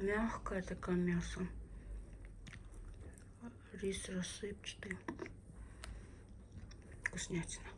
Мягкое такое мясо. Рис рассыпчатый. Вкуснятина.